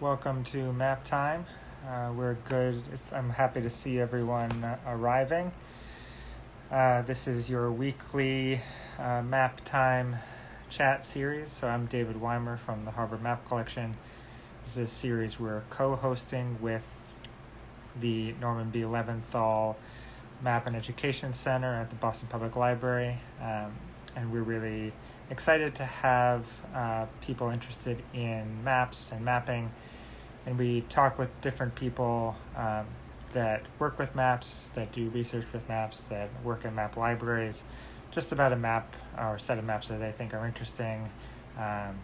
Welcome to Map Time. Uh, we're good. It's, I'm happy to see everyone uh, arriving. Uh, this is your weekly uh, Map Time chat series. So I'm David Weimer from the Harvard Map Collection. This is a series we're co-hosting with the Norman B. Leventhal Map and Education Center at the Boston Public Library, um, and we're really excited to have uh, people interested in maps and mapping. And we talk with different people um, that work with maps, that do research with maps, that work in map libraries, just about a map or set of maps that they think are interesting um,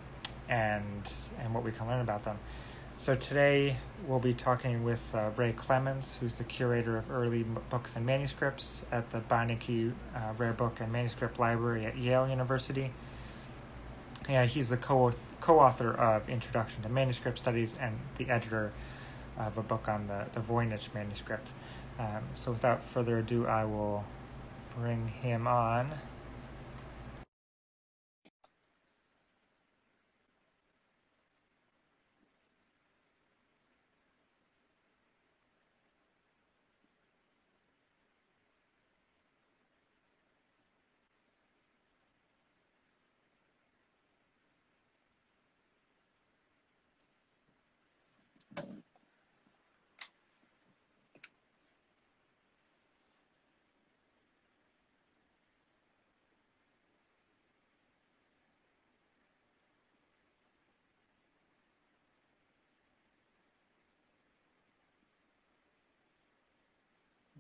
and, and what we can learn about them. So today we'll be talking with uh, Ray Clemens, who's the curator of early books and manuscripts at the Beinecke uh, Rare Book and Manuscript Library at Yale University. Yeah, he's the co co-author of Introduction to Manuscript Studies and the editor of a book on the, the Voynich manuscript. Um, so without further ado, I will bring him on.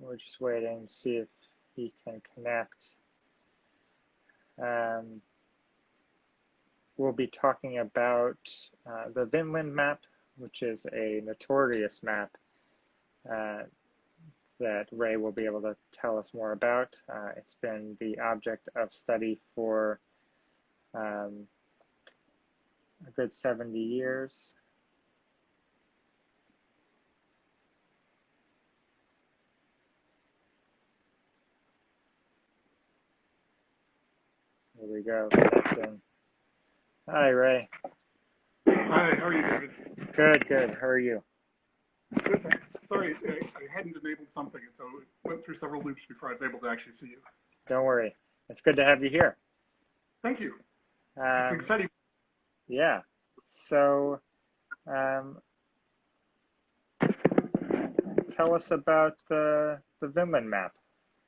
We're just waiting to see if he can connect. Um, we'll be talking about uh, the Vinland map, which is a notorious map uh, that Ray will be able to tell us more about. Uh, it's been the object of study for um, a good 70 years. Here we go. Hi, Ray. Hi, how are you, David? Good, good. How are you? Good, thanks. Sorry, I, I hadn't enabled something, and so it went through several loops before I was able to actually see you. Don't worry. It's good to have you here. Thank you. Um, it's exciting. Yeah. So, um, tell us about the the Vinland map.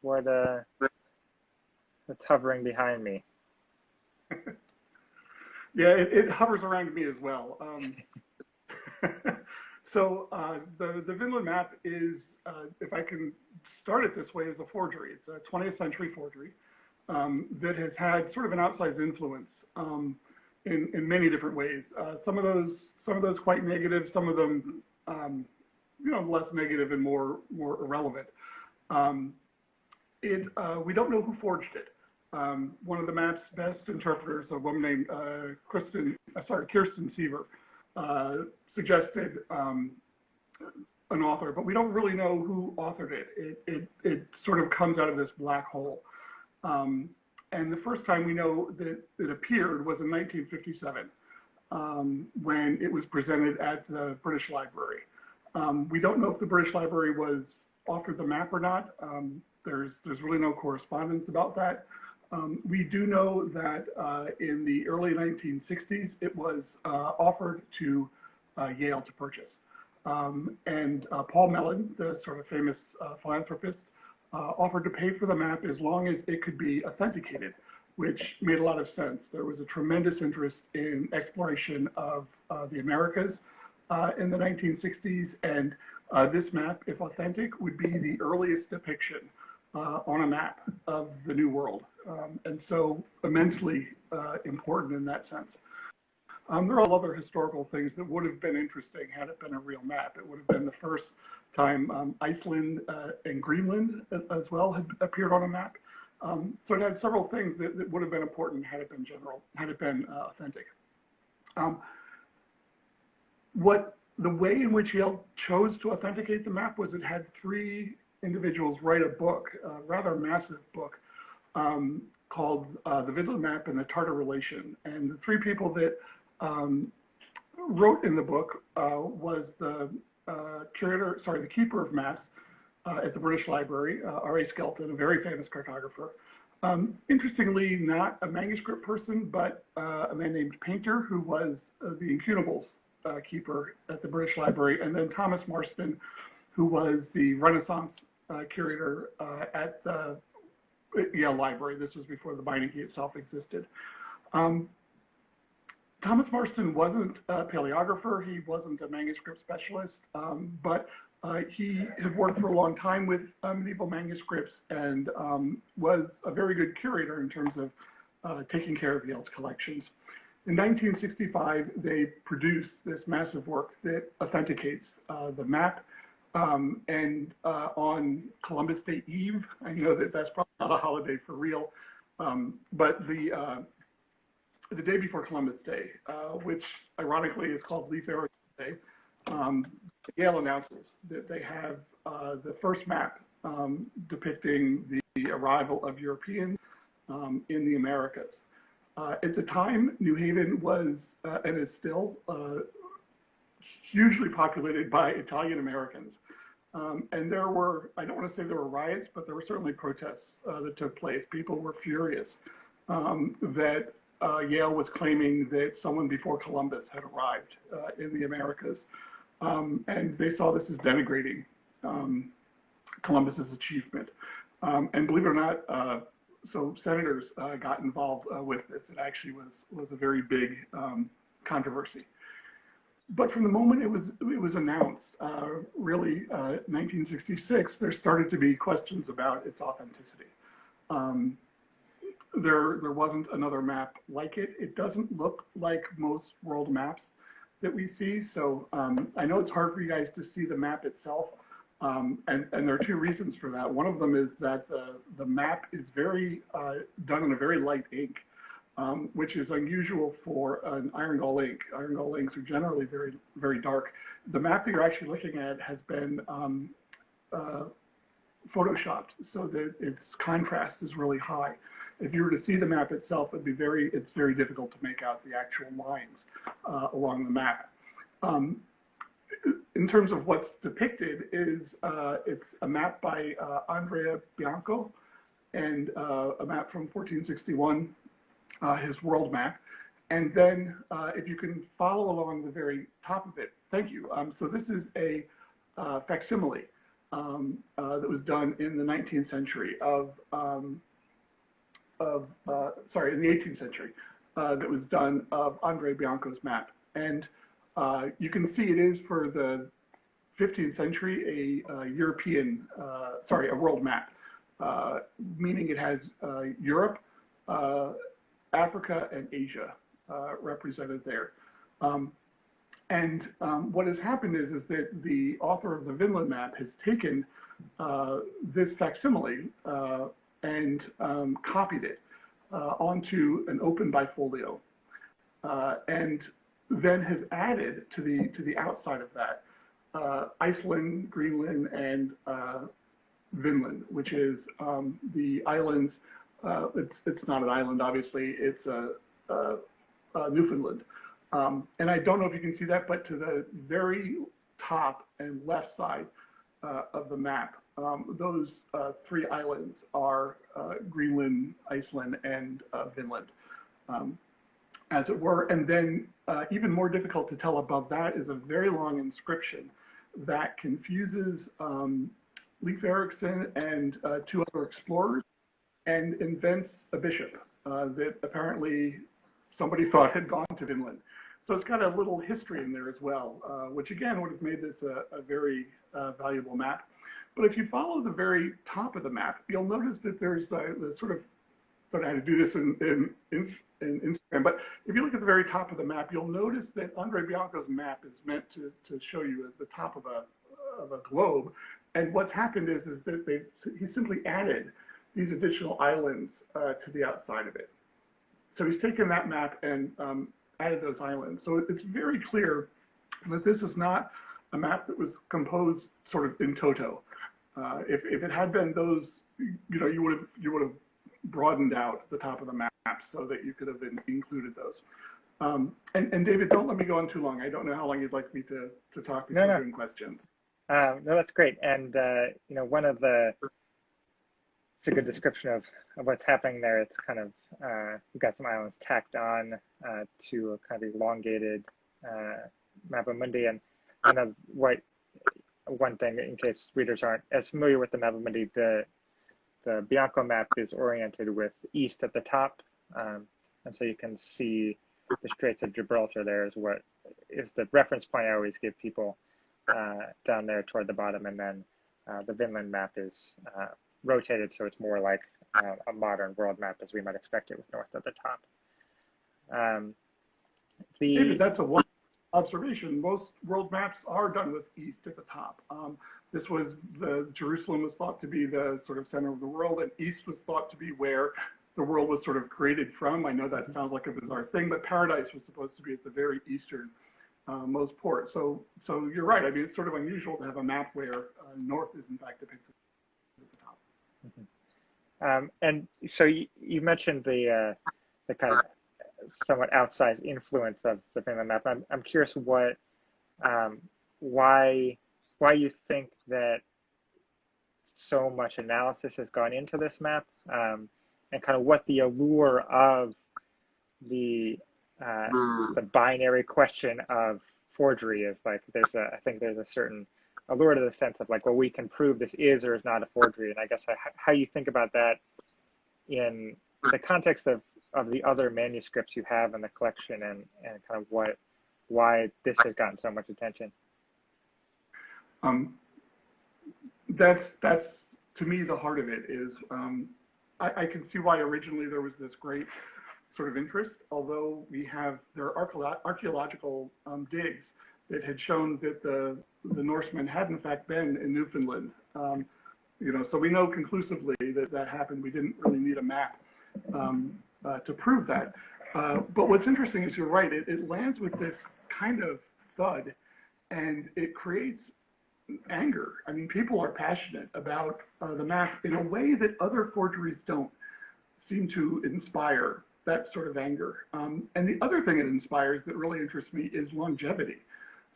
What uh, that's hovering behind me. Yeah, it, it, hovers around me as well. Um, so uh, the the Vinland map is, uh, if I can start it this way, is a forgery. It's a 20th century forgery um, that has had sort of an outsized influence um, in in many different ways. Uh, some of those some of those quite negative, some of them um, you know less negative and more more irrelevant. Um, it uh, we don't know who forged it. Um, one of the map's best interpreters, a woman named uh, Kristen, uh, sorry, Kirsten Seaver, uh, suggested um, an author, but we don't really know who authored it. It, it, it sort of comes out of this black hole. Um, and the first time we know that it appeared was in 1957 um, when it was presented at the British Library. Um, we don't know if the British Library was offered the map or not. Um, there's, there's really no correspondence about that. Um, we do know that uh, in the early 1960s, it was uh, offered to uh, Yale to purchase. Um, and uh, Paul Mellon, the sort of famous uh, philanthropist, uh, offered to pay for the map as long as it could be authenticated, which made a lot of sense. There was a tremendous interest in exploration of the Americas in the 1960s, and this map, if authentic, would be the earliest depiction uh, on a map of the New World, um, and so immensely uh, important in that sense. Um, there are all other historical things that would have been interesting had it been a real map. It would have been the first time um, Iceland uh, and Greenland as well had appeared on a map. Um, so it had several things that, that, would have been important had it been general, had it been uh, authentic. Um, what the way in which Yale chose to authenticate the map was it had three individuals write a book, a rather massive book, um, called uh, The Vinland Map and the Tartar Relation. And the three people that um, wrote in the book uh, was the uh, curator, sorry, the keeper of maps uh, at the British Library, uh, R.A. Skelton, a very famous cartographer. Um, interestingly, not a manuscript person, but uh, a man named Painter, who was the Incunables keeper at the British Library, and then Thomas Marston, who was the Renaissance curator at the Yale Library. This was before the Beinecke itself existed. Um, Thomas Marston wasn't a paleographer, he wasn't a manuscript specialist, um, but uh, he had worked for a long time with uh, medieval manuscripts and um, was a very good curator in terms of uh, taking care of Yale's collections. In 1965, they produced this massive work that authenticates uh, the map. Um, and uh, on Columbus Day Eve, I know that that's probably not a holiday for real, um, but the uh, the day before Columbus Day, uh, which ironically is called Leif Erikson Day, um, Yale announces that they have uh, the first map um, depicting the arrival of Europeans um, in the Americas. Uh, at the time, New Haven was uh, and is still hugely populated by Italian Americans. Um, and there were, I don't want to say there were riots, but there were certainly protests uh, that took place. People were furious um, that uh, Yale was claiming that someone before Columbus had arrived uh, in the Americas. Um, and they saw this as denigrating um, Columbus's achievement. Um, and believe it or not, uh, so senators uh, got involved uh, with this. It actually was, was a very big um, controversy. But from the moment it was, it was announced, uh, really 1966, there started to be questions about its authenticity. Um, there, there wasn't another map like it. It doesn't look like most world maps that we see. So um, I know it's hard for you guys to see the map itself. Um, and, and there are two reasons for that. One of them is that the, the map is very uh, done in a very light ink, um, which is unusual for an iron gall ink. Iron gall inks are generally very, very dark. The map that you're actually looking at has been um, uh, photoshopped so that its contrast is really high if you were to see the map itself, it'd be very, it's very difficult to make out the actual lines uh, along the map. Um, in terms of what's depicted is uh, it's a map by uh, Andrea Bianco and uh, a map from 1461, uh, his world map. And then uh, if you can follow along the very top of it, thank you. Um, so this is a facsimile um, that was done in the 19th century of um, of, uh, sorry, in the 18th century uh, that was done of Andre Bianco's map. And uh, you can see it is for the 15th century a, European, uh, sorry, a world map, uh, meaning it has uh, Europe, Africa, and Asia represented there. Um, and um, what has happened is, is that the author of the Vinland map has taken this facsimile and um, copied it uh, onto an open bifolio, uh, and then has added to the to the outside of that uh, Iceland, Greenland, and uh, Vinland, which is um, the islands. Uh, it's it's not an island, obviously. It's a, Newfoundland. Um, and I don't know if you can see that, but to the very top and left side uh, of the map, um, those uh, three islands are uh, Greenland, Iceland, and uh, Vinland, um, as it were. And then uh, even more difficult to tell above that is a very long inscription that confuses um, Leif Erikson and uh, two other explorers and invents a bishop uh, that apparently somebody thought had gone to Vinland. So it's got a little history in there as well, uh, which again would have made this a, a very uh, valuable map. But if you follow the very top of the map, you'll notice that there's a, the sort of, don't know how to do this in, in, in, in, Instagram, but if you look at the very top of the map, you'll notice that Andre Bianco's map is meant to, to show you at the top of a, of a globe. And what's happened is, is that they he simply added these additional islands uh, to the outside of it. So he's taken that map and um, added those islands. So it's very clear that this is not a map that was composed sort of in toto. Uh, if, if it had been those, you know, you would have you would have broadened out the top of the map so that you could have been included those. Um, and, and David, don't let me go on too long. I don't know how long you'd like me to, to talk before No, no. doing questions. Um, no, that's great. And uh, you know, one of the it's a good description of, of what's happening there. It's kind of uh, we've got some islands tacked on uh, to a kind of elongated uh, of mundi, and kind of what one thing in case readers aren't as familiar with the mappa mundi, the the Bianco map is oriented with east at the top, um, and so you can see the Straits of Gibraltar. There is what is the reference point I always give people uh, down there toward the bottom, and then uh, the Vinland map is uh, rotated so it's more like uh, a modern world map as we might expect it with north at the top. Um, the David, that's a one observation. Most world maps are done with east at the top. Um, this was the Jerusalem was thought to be the sort of center of the world, and east was thought to be where the world was sort of created from. I know that sounds like a bizarre thing, but paradise was supposed to be at the very eastern uh, most port. So, so you're right. I mean, it's sort of unusual to have a map where uh, north is in fact depicted at the top. Um, and so you, you mentioned the uh, the kind of somewhat outsized influence of the Vinland map. I'm I'm curious what um, why why you think that so much analysis has gone into this map, um, and kind of what the allure of the uh, the binary question of forgery is like. There's a I think there's a certain allure to the sense of like, well, we can prove this is or is not a forgery. And I guess how you think about that in the context of, of the other manuscripts you have in the collection and, and kind of what, why this has gotten so much attention. Um, that's, that's to me, the heart of it is, um, I, I can see why originally there was this great sort of interest, although we have, there are archaeological um, digs that had shown that the, the Norsemen had in fact been in Newfoundland. Um, you know, so we know conclusively that that happened. We didn't really need a map um, uh, to prove that. Uh, but what's interesting is you're right, it, it lands with this kind of thud and it creates anger. I mean, people are passionate about uh, the map in a way that other forgeries don't seem to inspire that sort of anger. Um, and the other thing it inspires that really interests me is longevity.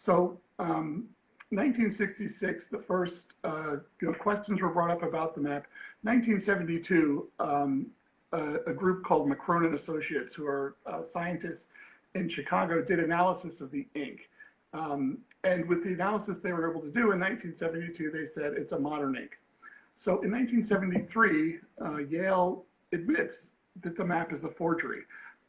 So um, 1966, the first uh, you know, questions were brought up about the map. 1972, um, a, a, group called McCrone and Associates, who are uh, scientists in Chicago, did analysis of the ink. Um, and with the analysis they were able to do in 1972, they said it's a modern ink. So in 1973, uh, Yale admits that the map is a forgery.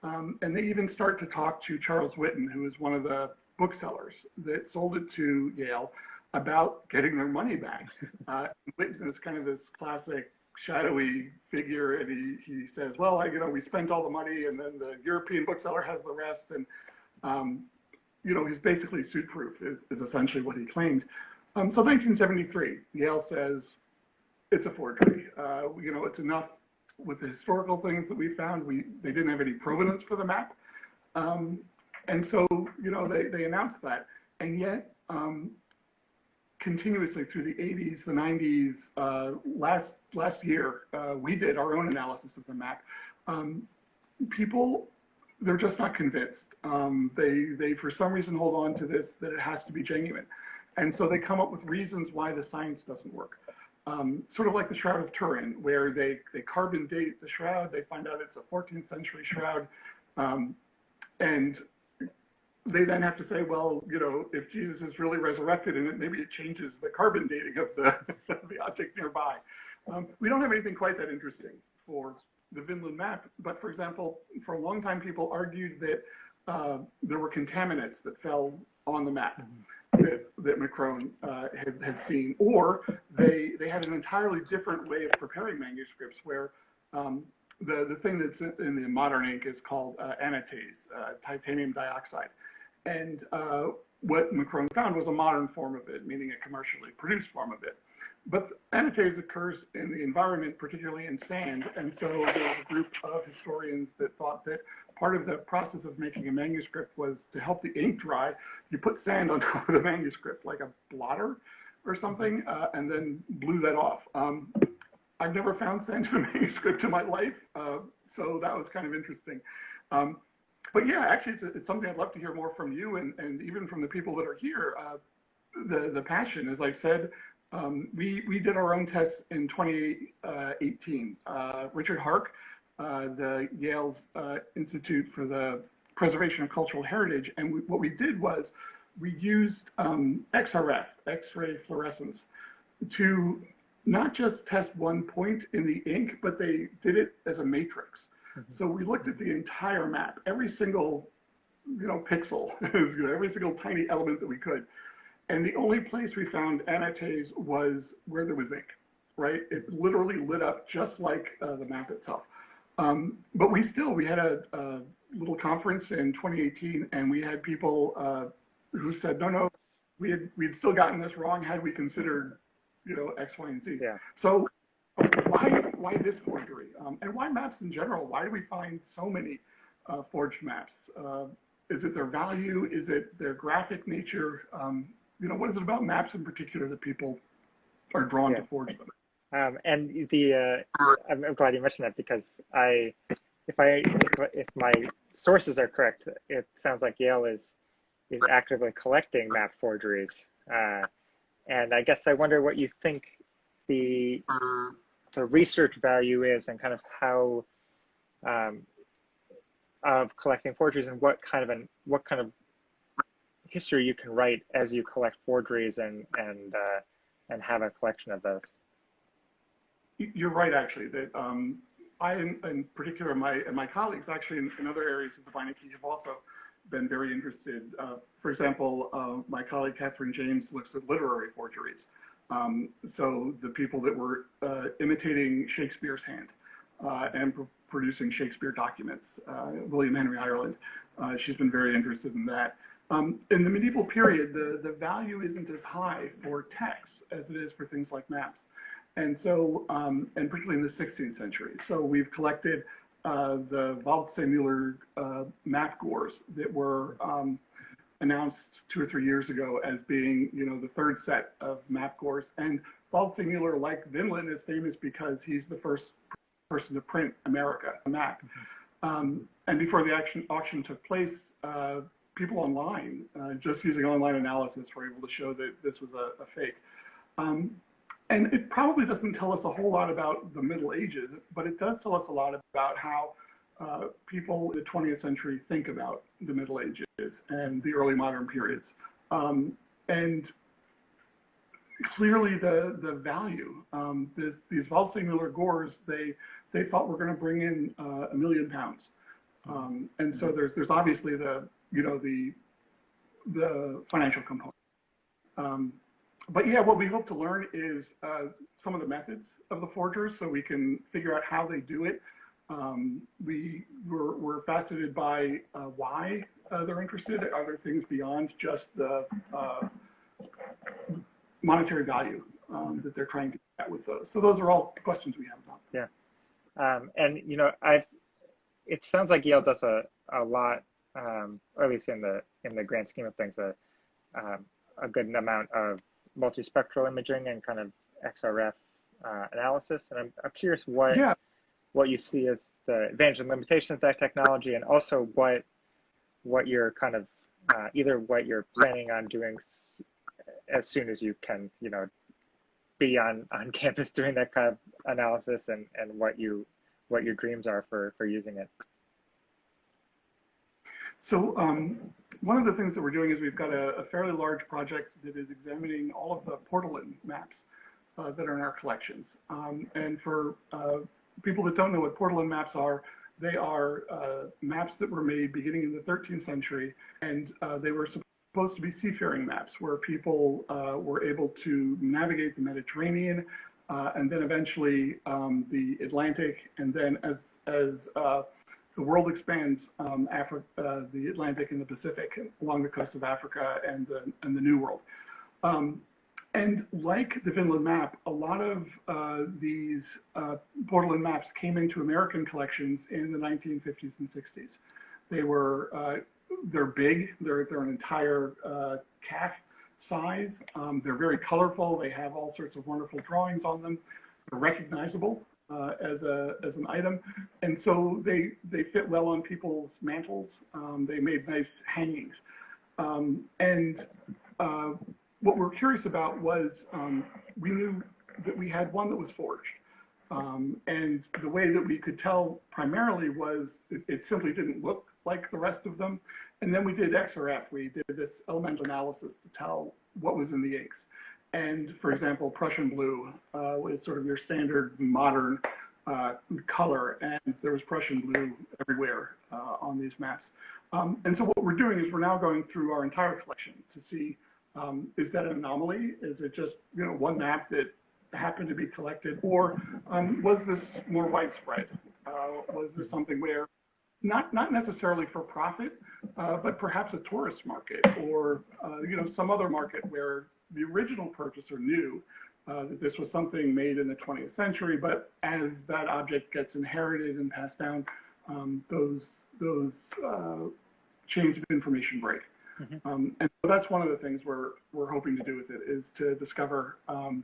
Um, and they even start to talk to Charles Witten, who is one of the booksellers that sold it to Yale about getting their money back. Uh, Witten is kind of this classic shadowy figure, and he, he says, well, I, you know, we spent all the money, and then the European bookseller has the rest, and, um, you know, he's basically suit-proof is, is essentially what he claimed. Um, so 1973, Yale says, it's a forgery. Uh, you know, it's enough with the historical things that we found. We, they didn't have any provenance for the map. Um, and so, you know, they, they announced that. And yet, um, continuously through the 80s, the 90s, uh, last, last year, uh, we did our own analysis of the map. Um, people, they're just not convinced. Um, they, they, for some reason, hold on to this, that it has to be genuine. And so they come up with reasons why the science doesn't work. Um, sort of like the Shroud of Turin, where they, they carbon date the shroud, they find out it's a 14th century shroud, um, and they then have to say, well, you know, if Jesus is really resurrected in it, maybe it changes the carbon dating of the, the object nearby. Um, we don't have anything quite that interesting for the Vinland map, but for example, for a long time, people argued that uh, there were contaminants that fell on the map that, that McCrone uh, had, had seen, or they, they had an entirely different way of preparing manuscripts where um, the, the thing that's in the modern ink is called uh, anatase, uh, titanium dioxide. And uh, what McCrone found was a modern form of it, meaning a commercially produced form of it. But anatase occurs in the environment, particularly in sand. And so there was a group of historians that thought that part of the process of making a manuscript was to help the ink dry. You put sand on top of the manuscript, like a blotter or something, uh, and then blew that off. Um, I've never found sand in a manuscript in my life, uh, so that was kind of interesting. Um, but yeah, actually, it's, it's, something I'd love to hear more from you and, and even from the people that are here. Uh, the the passion, as I said, um, we we did our own tests in 2018. Uh, Richard Hark, uh, the Yale's uh, Institute for the Preservation of Cultural Heritage, and we, what we did was we used um, XRF, X-ray fluorescence, to not just test one point in the ink, but they did it as a matrix. Mm-hmm. So we looked at the entire map, every single, you know, pixel, every single tiny element that we could. And the only place we found anatase was where there was ink, right? It literally lit up just like uh, the map itself. Um, but we still, we had a, a, little conference in 2018 and we had people uh, who said, no, no, we had, we had still gotten this wrong had we considered, you know, X, Y, and Z. Yeah. So why, this forgery? Um, and why maps in general? Why do we find so many uh, forged maps? Uh, is it their value? Is it their graphic nature? Um, you know, what is it about maps in particular that people are drawn yeah. to forge them? Um, and the uh, I'm, I'm, glad you mentioned that because I, if I if, if my sources are correct, it sounds like Yale is is actively collecting map forgeries. Uh, and I guess I wonder what you think the the research value is and kind of how um, of collecting forgeries and what kind of an what kind of history you can write as you collect forgeries and and uh, and have a collection of those. You're right, actually. That um, I, in, in, particular, my and my colleagues, actually, in, in other areas of the Beinecke have also been very interested. Uh, for example, uh, my colleague Kathryn James looks at literary forgeries. Um, so the people that were uh, imitating Shakespeare's hand uh, and pr producing Shakespeare documents, uh, William Henry Ireland, uh, she's been very interested in that. Um, in the medieval period, the, the value isn't as high for texts as it is for things like maps. And so, um, and particularly in the 16th century. So we've collected uh, the Waldseemüller uh, map gores that were um, announced two or three years ago as being, you know, the third set of map gores. And Waldseemüller, like Vinland, is famous because he's the first person to print America, a map. Mm -hmm. um, and before the action, auction took place, uh, people online, uh, just using online analysis, were able to show that this was a, a fake. Um, and it probably doesn't tell us a whole lot about the Middle Ages, but it does tell us a lot about how uh, people in the 20th century think about the Middle Ages and the early modern periods. Um, and clearly the the value, um, this, these Waldseemüller gores, they, they thought were going to bring in uh, a million pounds. Um, and so there's, there's obviously the you know, the, the financial component. Um, but yeah, what we hope to learn is uh, some of the methods of the forgers so we can figure out how they do it. Um, we, we're, we're, fascinated by uh, why uh, they're interested. Are there things beyond just the uh, monetary value um, that they're trying to get with those? So those are all questions we have about. Yeah. Um, and, you know, i it sounds like Yale does a, a lot um, or at least in the in the grand scheme of things, a um, a good amount of multispectral imaging and kind of XRF uh, analysis. And I'm, I'm curious what yeah. What you see as the advantage and limitations of that technology, and also what what you're kind of uh, either what you're planning on doing as soon as you can, you know, be on on campus doing that kind of analysis, and and what you what your dreams are for for using it. So um, one of the things that we're doing is we've got a, a, fairly large project that is examining all of the Portolan maps uh, that are in our collections. Um, and for uh, people that don't know what Portolan maps are, they are uh, maps that were made beginning in the 13th century, and uh, they were supposed to be seafaring maps where people uh, were able to navigate the Mediterranean uh, and then eventually um, the Atlantic, and then as as the world expands um, Africa, uh, the Atlantic and the Pacific along the coast of Africa and the, and the New World. Um, and like the Vinland map, a lot of uh, these uh, Portolan maps came into American collections in the 1950s and 60s. They were, uh, they're big, they're, they're an entire uh, calf size. Um, they're very colorful. They have all sorts of wonderful drawings on them. They're recognizable. uh, as a as an item, and so they they fit well on people's mantles. Um, they made nice hangings, um, and uh, what we're curious about was um, we knew that we had one that was forged, um, and the way that we could tell primarily was it, it simply didn't look like the rest of them. And then we did XRF. We did this elemental analysis to tell what was in the inks. And for example, Prussian blue uh, was sort of your standard modern uh, color, and there was Prussian blue everywhere uh, on these maps. Um, and so what we're doing is we're now going through our entire collection to see um, is that an anomaly? Is it just you know one map that happened to be collected, or um, was this more widespread? Uh, was this something where not not necessarily for profit, uh, but perhaps a tourist market or uh, you know some other market where the original purchaser knew uh, that this was something made in the 20th century, but as that object gets inherited and passed down, um, those those uh, chains of information break. Mm-hmm. Um, and so that's one of the things we're we're hoping to do with it is to discover, um,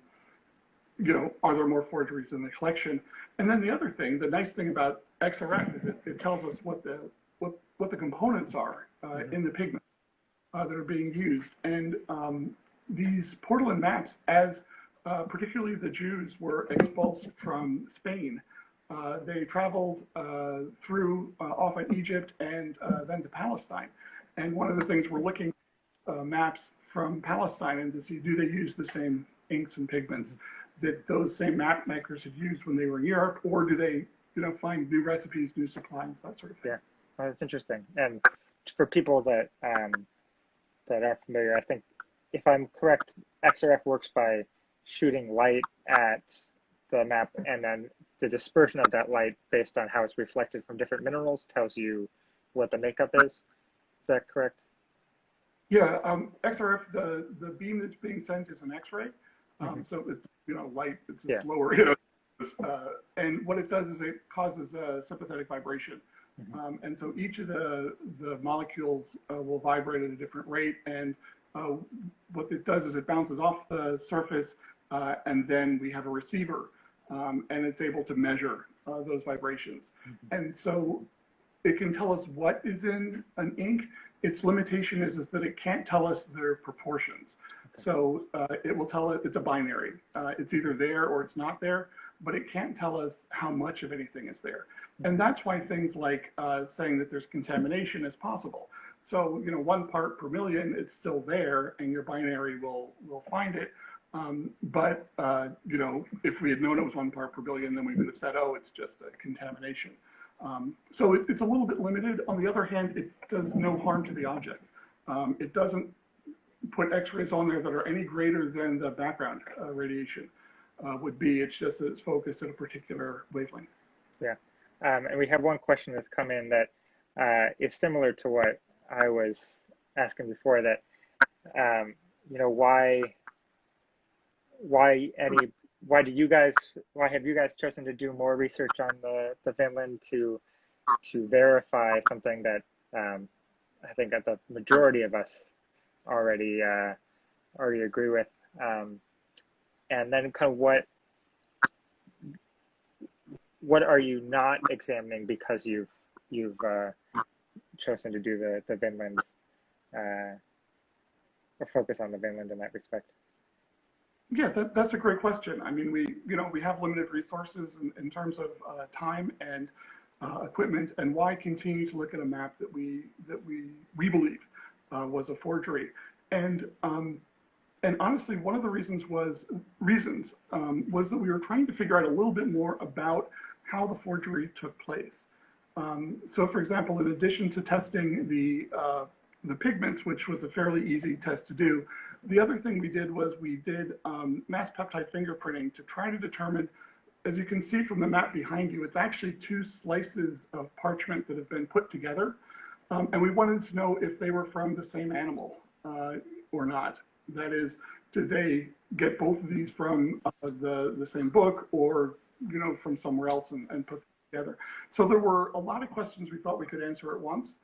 you know, are there more forgeries in the collection? And then the other thing, the nice thing about XRF is it, it tells us what the what what the components are uh, mm-hmm. in the pigment uh, that are being used, and um, these Portolan maps, as uh, particularly the Jews were expulsed from Spain, uh, they traveled uh, through uh, often Egypt and uh, then to Palestine. And one of the things we're looking uh, maps from Palestine and to see do they use the same inks and pigments that those same map makers had used when they were in Europe, or do they, you know, find new recipes, new supplies, that sort of thing. Yeah, well, that's interesting. And for people that um, that are familiar, I think if I'm correct, XRF works by shooting light at the map and then the dispersion of that light based on how it's reflected from different minerals tells you what the makeup is. Is that correct? Yeah, um, XRF, the, the beam that's being sent is an X-ray. Um, mm -hmm. So it's, you know, light, it's yeah. slower, you know, uh, and what it does is it causes a sympathetic vibration. Mm -hmm. um, and so each of the, the molecules uh, will vibrate at a different rate and uh, what it does is it bounces off the surface uh, and then we have a receiver um, and it's able to measure uh, those vibrations. Mm -hmm. And so it can tell us what is in an ink. Its limitation is, is that it can't tell us their proportions. Okay. So uh, it will tell it it's a binary. Uh, it's either there or it's not there, but it can't tell us how much of anything is there. Mm-hmm. And that's why things like uh, saying that there's contamination is possible. So, you know, one part per million, it's still there and your binary will, will find it. Um, but, uh, you know, if we had known it was one part per billion, then we would have said, oh, it's just a contamination. Um, so it, it's a little bit limited. On the other hand, it does no harm to the object. Um, it doesn't put x-rays on there that are any greater than the background uh, radiation uh, would be. It's just that it's focused at a particular wavelength. Yeah. Um, and we have one question that's come in that uh, is similar to what I was asking before that, um, you know, why, why any, why do you guys, why have you guys chosen to do more research on the, the Vinland to, to verify something that um, I think that the majority of us already, uh, already agree with. Um, and then kind of what, what are you not examining because you've, you've, uh, chosen to do the, the Vinland uh, or focus on the Vinland in that respect? Yeah, that, that's a great question. I mean, we you know we have limited resources in, in terms of uh, time and uh, equipment, and why continue to look at a map that we that we we believe uh, was a forgery? And um, and honestly, one of the reasons was reasons um, was that we were trying to figure out a little bit more about how the forgery took place. Um, so for example, in addition to testing the, uh, the pigments, which was a fairly easy test to do, the other thing we did was we did um, mass peptide fingerprinting to try to determine, as you can see from the map behind you, it's actually two slices of parchment that have been put together. Um, and we wanted to know if they were from the same animal uh, or not. That is, did they get both of these from uh, the, the same book or, you know, from somewhere else and, and put together. So there were a lot of questions we thought we could answer at once.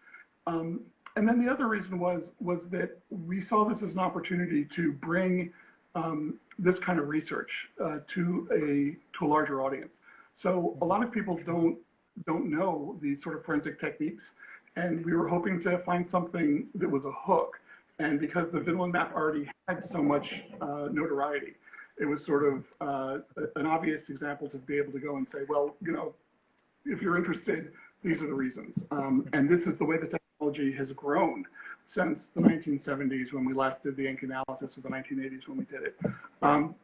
Um, and then the other reason was, was that we saw this as an opportunity to bring um, this kind of research uh, to, a, to a larger audience. So a lot of people don't don't know these sort of forensic techniques, and we were hoping to find something that was a hook. And because the Vinland map already had so much uh, notoriety, it was sort of uh, an obvious example to be able to go and say, well, you know, if you're interested, these are the reasons. Um, and this is the way the technology has grown since the 1970s when we last did the ink analysis of the 1980s when we did it. Um,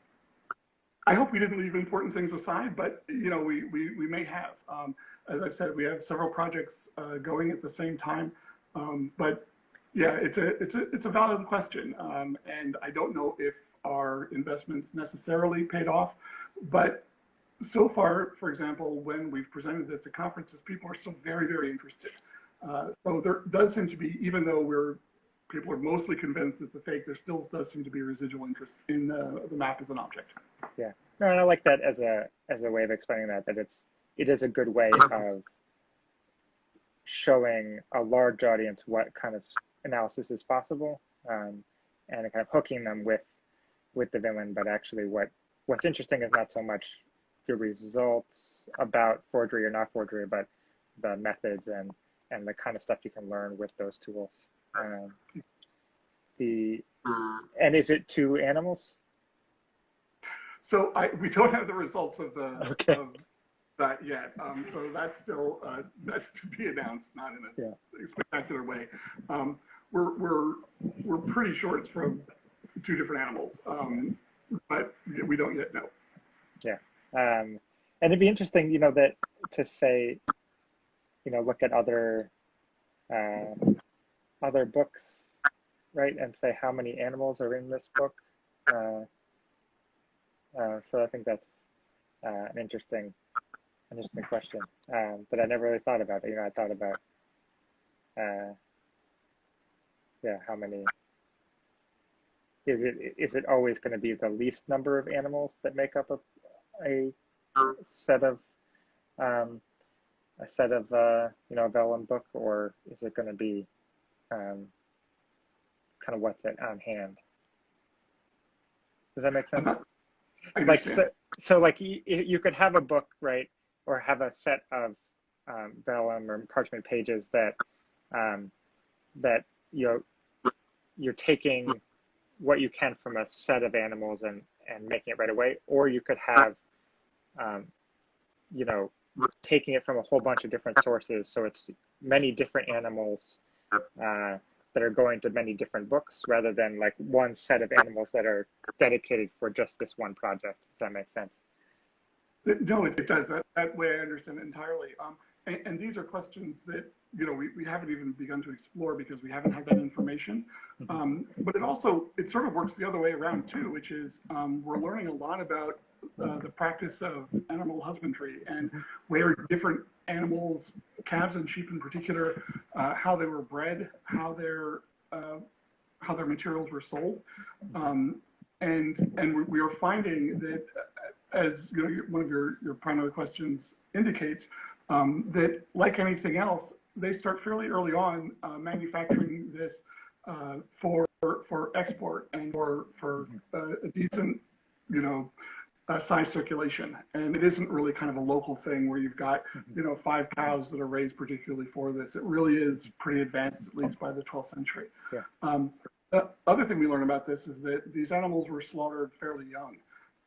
I hope we didn't leave important things aside, but you know, we, we, we may have. Um, as I've said, we have several projects uh, going at the same time, um, but yeah, it's a, it's a, it's a valid question. Um, and I don't know if our investments necessarily paid off, but so far, for example, when we've presented this at conferences, people are still very, very interested. Uh, so there does seem to be, even though we're people are mostly convinced it's a fake, there still does seem to be residual interest in the, the map as an object. Yeah, no, and I like that as a as a way of explaining that that it's it is a good way of showing a large audience what kind of analysis is possible, um, and kind of hooking them with with the villain, But actually, what what's interesting is not so much the results about forgery or not forgery, but the methods and and the kind of stuff you can learn with those tools. Um, the and is it two animals? So I we don't have the results of the okay. of that yet. Um, so that's still uh, that's to be announced, not in a yeah. spectacular way. Um, we're we're we're pretty sure it's from two different animals, um, but we don't yet know. Yeah. Um, and it'd be interesting, you know, that to say, you know, look at other uh, other books, right, and say how many animals are in this book. Uh, uh, so I think that's uh, an interesting, interesting question um, that I never really thought about. It. You know, I thought about, uh, yeah, how many. Is it is it always going to be the least number of animals that make up a a set of um, a set of uh, you know a vellum book, or is it going to be um, kind of what's it on hand? Does that make sense? like so, so like you, you could have a book, right, or have a set of um, vellum or parchment pages that um, that you you're taking what you can from a set of animals and and making it right away, or you could have um, you know, taking it from a whole bunch of different sources. So it's many different animals uh, that are going to many different books rather than like one set of animals that are dedicated for just this one project. If that makes sense. No, it it does. That, that way I understand it entirely. Um, and, and, these are questions that, you know, we, we haven't even begun to explore because we haven't had that information. Mm-hmm. Um, but it also, it sort of works the other way around too, which is um, we're learning a lot about uh, the practice of animal husbandry and where different animals, calves and sheep in particular, uh, how they were bred, how their uh, how their materials were sold, um, and and we are finding that, as you know, one of your your primary questions indicates, um, that like anything else, they start fairly early on uh, manufacturing this uh, for for export and for for uh, a decent, you know uh, size circulation. And it isn't really kind of a local thing where you've got, mm-hmm. you know, five cows that are raised particularly for this. It really is pretty advanced, at least by the 12th century. Yeah. Um, the other thing we learn about this is that these animals were slaughtered fairly young,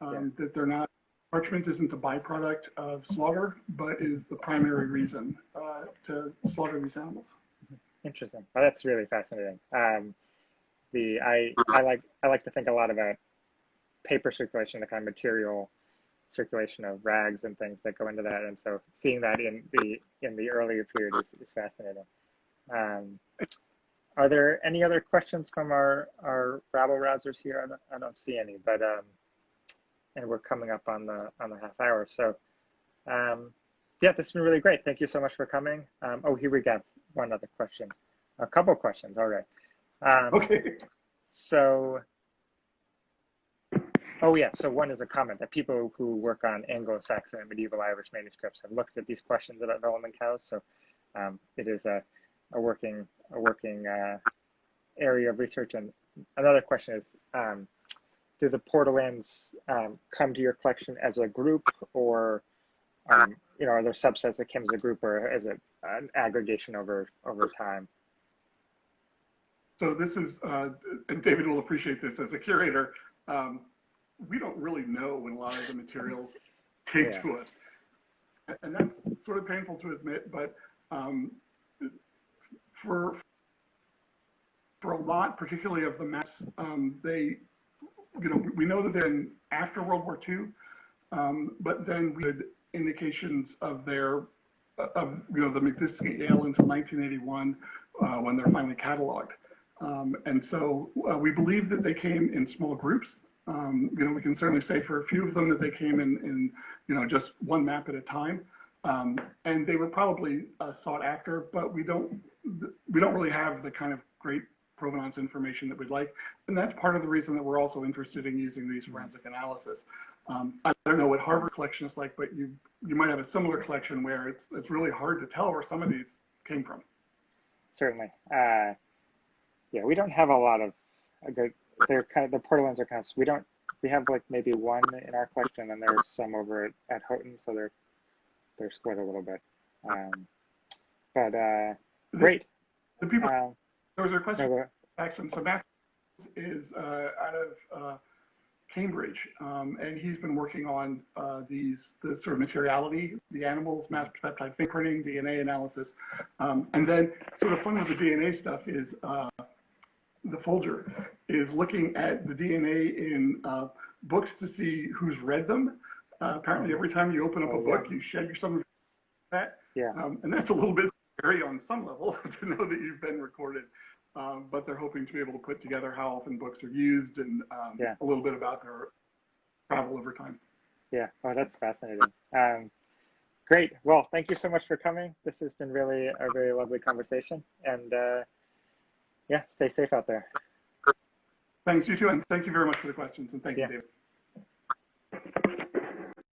um, yeah. that they're not, parchment isn't a byproduct of slaughter, but is the primary reason uh, to slaughter these animals. Interesting. Well, that's really fascinating. Um, the I I like I like to think a lot about paper circulation, the kind of material circulation of rags and things that go into that. And so seeing that in the in the earlier period is, is fascinating. Um, are there any other questions from our, our rabble rousers here? I don't, I don't see any, but um, and we're coming up on the on the half hour. So um, yeah, this has been really great. Thank you so much for coming. Um, oh, here we got one other question. A couple questions. All right. Um, okay. So Oh yeah, so one is a comment that people who work on Anglo-Saxon and medieval Irish manuscripts have looked at these questions about vellum cows. So um, it is a, a working a working uh, area of research. And another question is, um, do the Portolans um, come to your collection as a group, or um, you know, are there subsets that came as a group or as an aggregation over over time? So this is, uh, and David will appreciate this as a curator. Um, we don't really know when a lot of the materials came Yeah. to us. And that's sort of painful to admit, but um, for, for a lot, particularly of the maps, um, they, you know, we know that they're in after World War II, um, but then we had indications of their, of, you know, them existing at Yale until 1981, uh, when they're finally cataloged. Um, and so uh, we believe that they came in small groups. Um, you know, we can certainly say for a few of them that they came in, in you know, just one map at a time. Um, and they were probably uh, sought after, but we don't, we don't really have the kind of great provenance information that we'd like. And that's part of the reason that we're also interested in using these forensic analysis. Um, I don't know what Harvard collection is like, but you, you might have a similar collection where it's, it's really hard to tell where some of these came from. Certainly. Uh, yeah, we don't have a lot of a good. They're kind of the portolans are kind of. We don't. We have like maybe one in our collection, and there's some over at, at Houghton, so they're they're split a little bit. Um, but uh, great. The people, Uh, there was a question no, So Matthew is uh, out of uh, Cambridge, um, and he's been working on uh, these the sort of materiality, the animals, mass peptide fingerprinting, DNA analysis, um, and then sort of fun with the DNA stuff is uh, the Folger is looking at the DNA in uh, books to see who's read them. Uh, apparently, every time you open up a Oh, book, you shed some of that. Yeah. Um, and that's a little bit scary on some level to know that you've been recorded. Um, but they're hoping to be able to put together how often books are used and um, Yeah. a little bit about their travel over time. Yeah. Oh, that's fascinating. Um, great. Well, thank you so much for coming. This has been really a very lovely conversation, and uh, yeah, stay safe out there. Thanks, you too. And thank you very much for the questions. And thank Yeah. you, David.